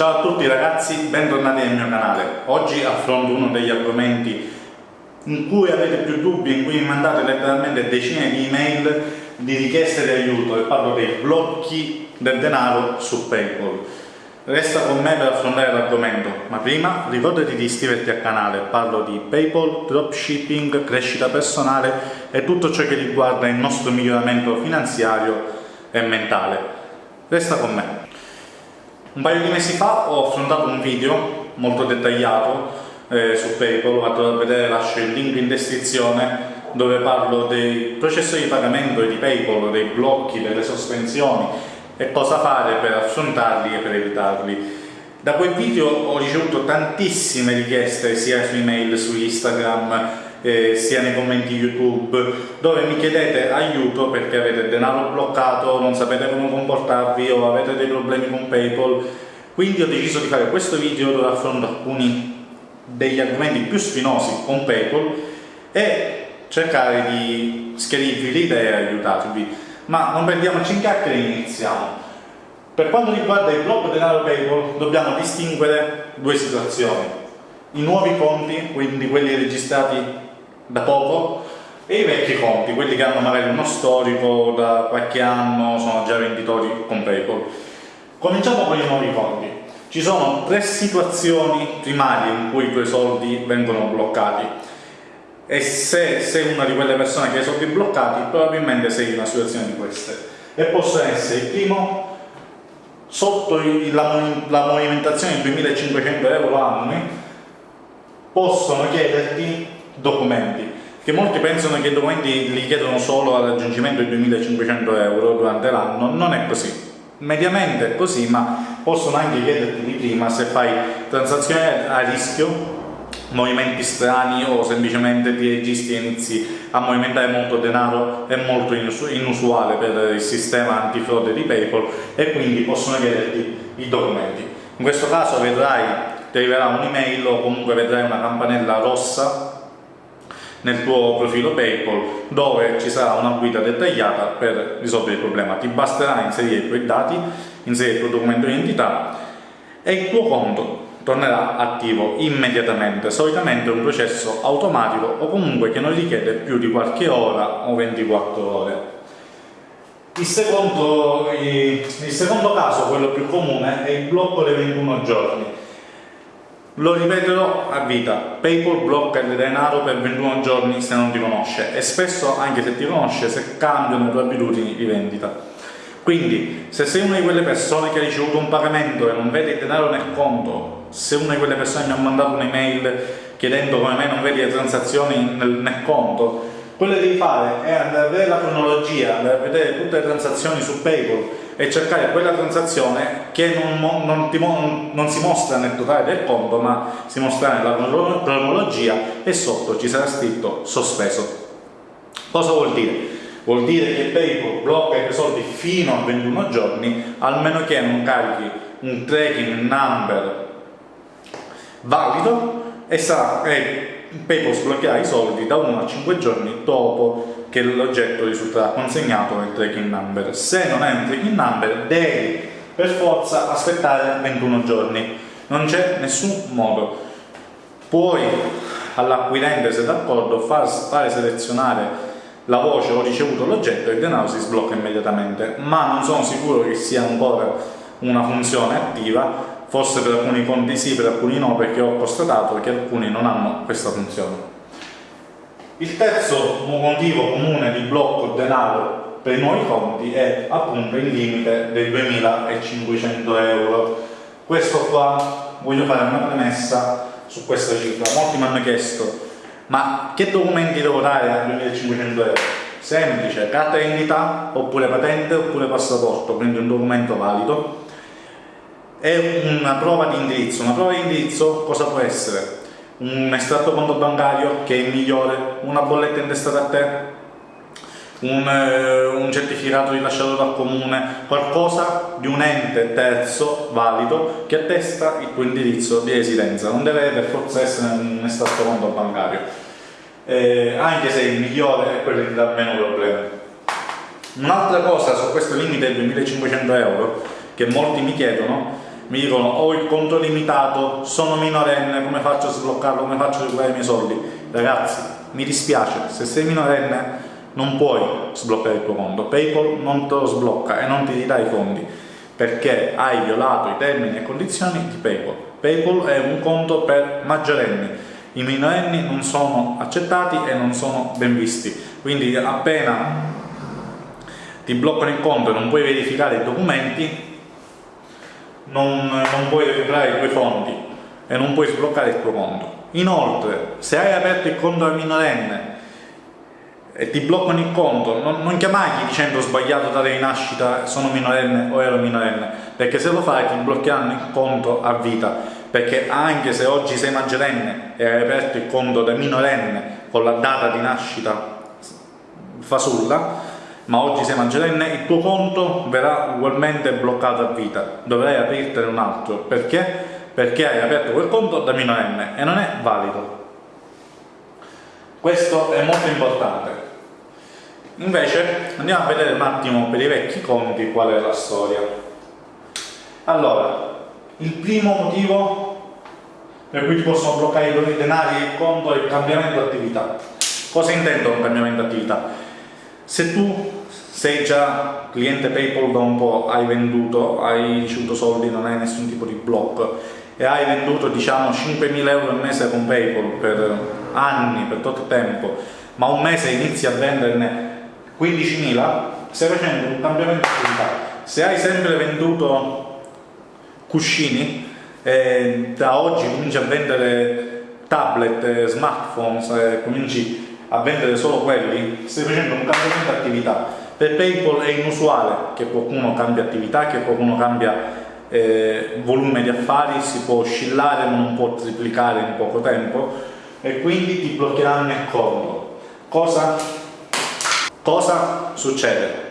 Ciao a tutti ragazzi, bentornati nel mio canale. Oggi affronto uno degli argomenti in cui avete più dubbi, in cui mi mandate letteralmente decine di email di richieste di aiuto e parlo dei blocchi del denaro su Paypal. Resta con me per affrontare l'argomento, ma prima ricordati di iscriverti al canale, parlo di Paypal, dropshipping, crescita personale e tutto ciò che riguarda il nostro miglioramento finanziario e mentale. Resta con me. Un paio di mesi fa ho affrontato un video molto dettagliato eh, su Paypal, vado a vedere, lascio il link in descrizione dove parlo dei processi di pagamento e di Paypal, dei blocchi, delle sospensioni e cosa fare per affrontarli e per evitarli. Da quel video ho ricevuto tantissime richieste sia su email, su Instagram, eh, sia nei commenti YouTube, dove mi chiedete aiuto perché avete denaro bloccato, non sapete come comportarvi o avete dei problemi con PayPal. Quindi ho deciso di fare questo video dove affronto alcuni degli argomenti più spinosi con PayPal e cercare di schiarirvi le idee e aiutarvi ma non perdiamoci in chiacchiere e iniziamo. Per quanto riguarda il blocco denaro PayPal dobbiamo distinguere due situazioni. I nuovi conti, quindi quelli registrati da poco, e i vecchi conti, quelli che hanno magari uno storico da qualche anno, sono già venditori con PayPal. Cominciamo con i nuovi conti. Ci sono tre situazioni primarie in cui i tuoi soldi vengono bloccati e se sei una di quelle persone che ha i soldi bloccati probabilmente sei in una situazione di queste e possono essere il primo sotto la, la movimentazione di 2500 euro annui possono chiederti documenti che molti pensano che i documenti li chiedono solo al raggiungimento di 2500 euro durante l'anno. Non è così. Mediamente è così ma possono anche chiederti di prima se fai transazioni a rischio movimenti strani o semplicemente ti registri e inizi a movimentare molto denaro. È molto inusuale per il sistema antifrode di Paypal e quindi possono chiederti i documenti. In questo caso vedrai, ti arriverà un'email o comunque vedrai una campanella rossa nel tuo profilo PayPal dove ci sarà una guida dettagliata per risolvere il problema. Ti basterà inserire i tuoi dati, inserire il tuo documento di identità e il tuo conto tornerà attivo immediatamente, solitamente un processo automatico o comunque che non richiede più di qualche ora o 24 ore. Il secondo, il secondo caso, quello più comune, è il blocco dei 21 giorni. Lo ripeterò a vita, PayPal blocca il denaro per 21 giorni se non ti conosce e spesso anche se ti conosce se cambiano le tue abitudini di vendita. Quindi, se sei una di quelle persone che ha ricevuto un pagamento e non vede il denaro nel conto, se una di quelle persone mi ha mandato un'email chiedendo come me non vedi le transazioni nel, nel conto, quello che devi fare è andare a vedere la cronologia, andare a vedere tutte le transazioni su PayPal e cercare quella transazione che non, non, ti, non, si mostra nel totale del conto ma si mostra nella cronologia e sotto ci sarà scritto sospeso. Cosa vuol dire? vuol dire che PayPal blocca i tuoi soldi fino a 21 giorni almeno che non carichi un tracking number valido e, sarà, e PayPal sbloccherà i soldi da 1 a 5 giorni dopo che l'oggetto risulterà consegnato nel tracking number. Se non hai un tracking number devi per forza aspettare 21 giorni. Non c'è nessun modo. Puoi all'acquirente se d'accordo far, fare selezionare la voce ho ricevuto l'oggetto e il denaro si sblocca immediatamente, ma non sono sicuro che sia ancora una funzione attiva, forse per alcuni conti sì, per alcuni no, perché ho constatato che alcuni non hanno questa funzione. Il terzo motivo comune di blocco denaro per i nuovi conti è appunto il limite dei 2500 euro. Questo qua voglio fare una premessa su questa cifra. Molti mi hanno chiesto ma che documenti devo dare a 2500 euro? Semplice, carta d'identità oppure patente oppure passaporto, quindi un documento valido e una prova di indirizzo. Una prova di indirizzo cosa può essere? Un estratto conto bancario che è il migliore, una bolletta intestata a te, un, eh, un, certificato rilasciato dal comune, qualcosa di un ente terzo valido che attesta il tuo indirizzo di residenza, non deve per forza essere un estratto conto bancario, eh, anche se il migliore è quello che dà meno problemi. Un'altra cosa su questo limite del 2500 euro che molti mi chiedono mi dicono ho il conto limitato, sono minorenne, come faccio a sbloccarlo, come faccio a recuperare i miei soldi? Ragazzi, mi dispiace, se sei minorenne non puoi sbloccare il tuo conto, PayPal non te lo sblocca e non ti ridà i fondi perché hai violato i termini e condizioni di PayPal. PayPal è un conto per maggiorenni, i minorenni non sono accettati e non sono ben visti, quindi appena ti bloccano il conto e non puoi verificare i documenti, non, non puoi recuperare i tuoi fondi e non puoi sbloccare il tuo conto. Inoltre, se hai aperto il conto al minorenne e ti bloccano il conto, non, non chiamargli dicendo ho sbagliato data di nascita, sono minorenne o ero minorenne, perché se lo fai ti bloccheranno il conto a vita, perché anche se oggi sei maggiorenne e hai aperto il conto da minorenne con la data di nascita fasulla, ma oggi sei maggiorenne, il tuo conto verrà ugualmente bloccato a vita, dovrai aprirtene un altro, perché? Perché hai aperto quel conto da minorenne e non è valido. Questo è molto importante. Invece andiamo a vedere un attimo per i vecchi conti qual è la storia. Allora, il primo motivo per cui ti possono bloccare i denari e il conto è il cambiamento attività. Cosa intendo con cambiamento attività? Se tu sei già cliente PayPal da un po', hai venduto, hai ricevuto soldi, non hai nessun tipo di blocco e hai venduto diciamo 5.000 euro al mese con PayPal per anni, per tutto il tempo, ma un mese inizi a venderne 15.000, stai facendo un cambiamento di attività. Se hai sempre venduto cuscini, eh, da oggi cominci a vendere tablet, smartphone, eh, cominci a vendere solo quelli, stai facendo un cambiamento di attività. Per PayPal è inusuale che qualcuno cambia attività, che qualcuno cambia eh, volume di affari, si può oscillare ma non può triplicare in poco tempo e quindi ti bloccheranno il conto. Cosa Cosa succede?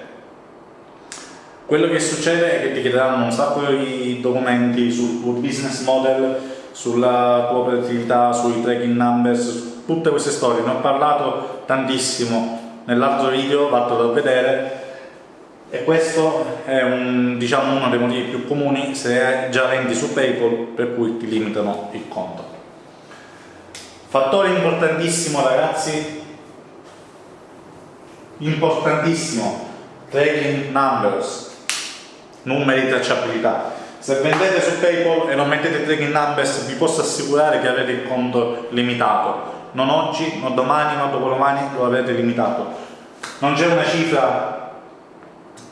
Quello che succede è che ti chiederanno un sacco di documenti sul tuo business model, sulla tua operatività, sui tracking numbers, tutte queste storie. Ne ho parlato tantissimo nell'altro video, vattelo a vedere. E questo è un, diciamo, uno dei motivi più comuni se già vendi su PayPal per cui ti limitano il conto. Fattore importantissimo ragazzi importantissimo, tracking numbers, numeri di tracciabilità. Se vendete su PayPal e non mettete tracking numbers vi posso assicurare che avete il conto limitato. Non oggi, non domani, non dopodomani lo avete limitato. Non c'è una cifra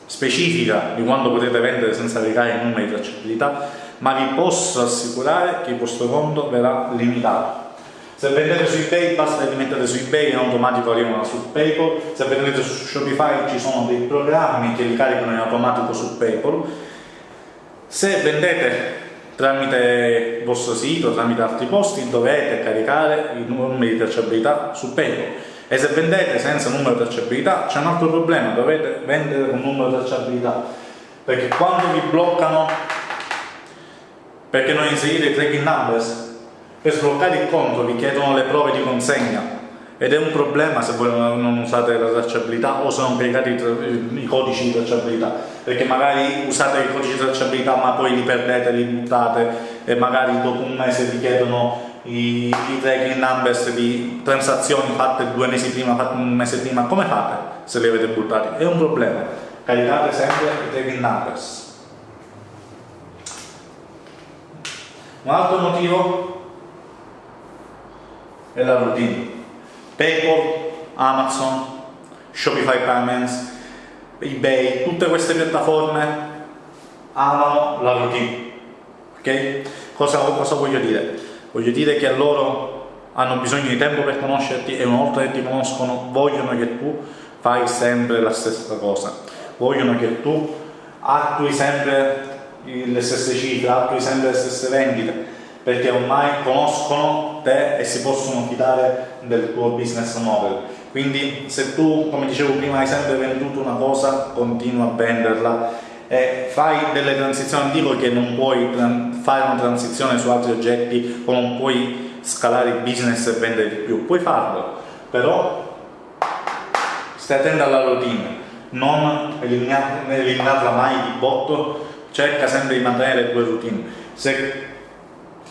specifica di quanto potete vendere senza recare i numeri di tracciabilità, ma vi posso assicurare che il vostro conto verrà limitato. Se vendete su eBay basta che li mettete su eBay in automatico arrivano su PayPal, se vendete su Shopify ci sono dei programmi che li caricano in automatico su PayPal. Se vendete tramite il vostro sito, tramite altri posti, dovete caricare i numeri di tracciabilità su PayPal. E se vendete senza numero di tracciabilità c'è un altro problema, dovete vendere con numero di tracciabilità. Perché quando vi bloccano, perché non inserite i tracking numbers, per sbloccare il conto vi chiedono le prove di consegna ed è un problema se voi non usate la tracciabilità o se non caricate i, codici di tracciabilità perché magari usate i codici di tracciabilità ma poi li perdete, li buttate e magari dopo un mese vi chiedono i, i tracking numbers di transazioni fatte due mesi prima, fatte un mese prima, come fate se li avete buttati? È un problema, caricate sempre i tracking numbers. Un altro motivo è la routine. PayPal, Amazon, Shopify Payments, eBay, tutte queste piattaforme amano la routine. Ok? Cosa, cosa voglio dire? Voglio dire che loro hanno bisogno di tempo per conoscerti e una volta che ti conoscono vogliono che tu fai sempre la stessa cosa. Vogliono che tu attui sempre le stesse cifre, attui sempre le stesse vendite perché ormai conoscono te e si possono fidare del tuo business model. Quindi se tu, come dicevo prima, hai sempre venduto una cosa, continua a venderla e fai delle transizioni, dico che non puoi fare una transizione su altri oggetti o non puoi scalare il business e vendere di più, puoi farlo, però stai attento alla routine, non eliminarla mai di botto cerca sempre di mantenere le tue routine. Se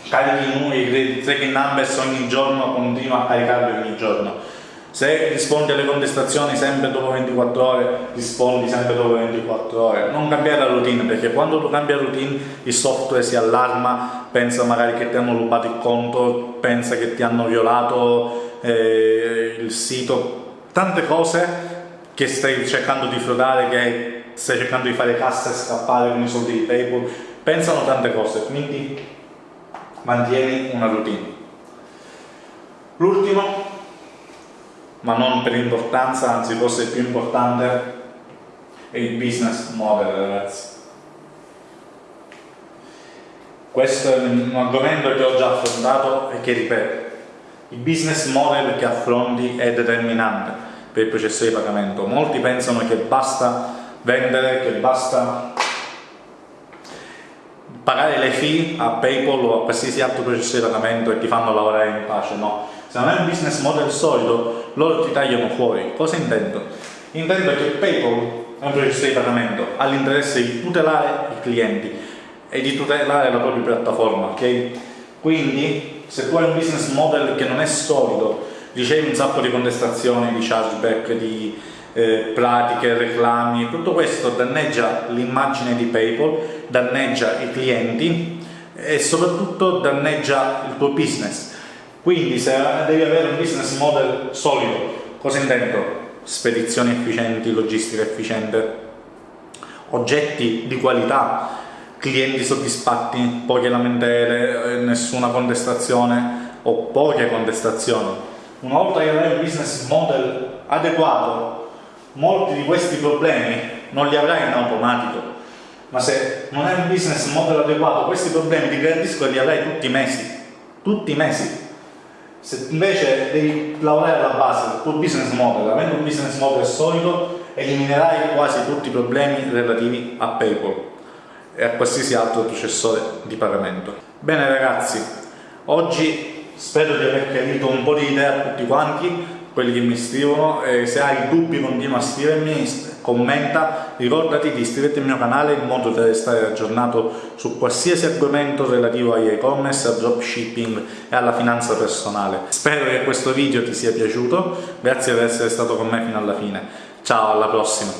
carichi i tracking numbers ogni giorno, continua a caricarli ogni giorno. Se rispondi alle contestazioni sempre dopo 24 ore, rispondi sempre dopo 24 ore. Non cambiare la routine, perché quando tu cambi la routine il software si allarma, pensa magari che ti hanno rubato il conto, pensa che ti hanno violato eh, il sito, tante cose che stai cercando di frodare, che stai cercando di fare cassa e scappare con i soldi di PayPal, pensano tante cose, quindi mantieni una routine. L'ultimo, ma non per importanza, anzi forse più importante, è il business model ragazzi. Questo è un argomento che ho già affrontato e che ripeto, il business model che affronti è determinante per il processo di pagamento. Molti pensano che basta vendere, che basta pagare le fee a PayPal o a qualsiasi altro processo di pagamento e ti fanno lavorare in pace, no. Se non è un business model solido, loro ti tagliano fuori. Cosa intendo? Intendo che PayPal è un processo di pagamento, ha l'interesse di tutelare i clienti e di tutelare la propria piattaforma, ok? Quindi, se tu hai un business model che non è solido, ricevi un sacco di contestazioni, di chargeback, di eh, pratiche, reclami, tutto questo danneggia l'immagine di PayPal, danneggia i clienti e soprattutto danneggia il tuo business. Quindi se devi avere un business model solido, cosa intendo? Spedizioni efficienti, logistica efficiente, oggetti di qualità, clienti soddisfatti, poche lamentele, eh, nessuna contestazione o poche contestazioni una volta che avrai un business model adeguato, molti di questi problemi non li avrai in automatico, ma se non hai un business model adeguato, questi problemi ti garantisco che li avrai tutti i mesi, tutti i mesi. Se invece devi lavorare alla base del tuo business model, avendo un business model solido, eliminerai quasi tutti i problemi relativi a PayPal e a qualsiasi altro processore di pagamento. Bene ragazzi, oggi Spero di aver chiarito un po' di idee a tutti quanti, quelli che mi scrivono, e se hai dubbi continua a scrivermi, commenta, ricordati di iscriverti al mio canale in modo da restare aggiornato su qualsiasi argomento relativo agli e-commerce, al dropshipping e alla finanza personale. Spero che questo video ti sia piaciuto, grazie per essere stato con me fino alla fine. Ciao, alla prossima!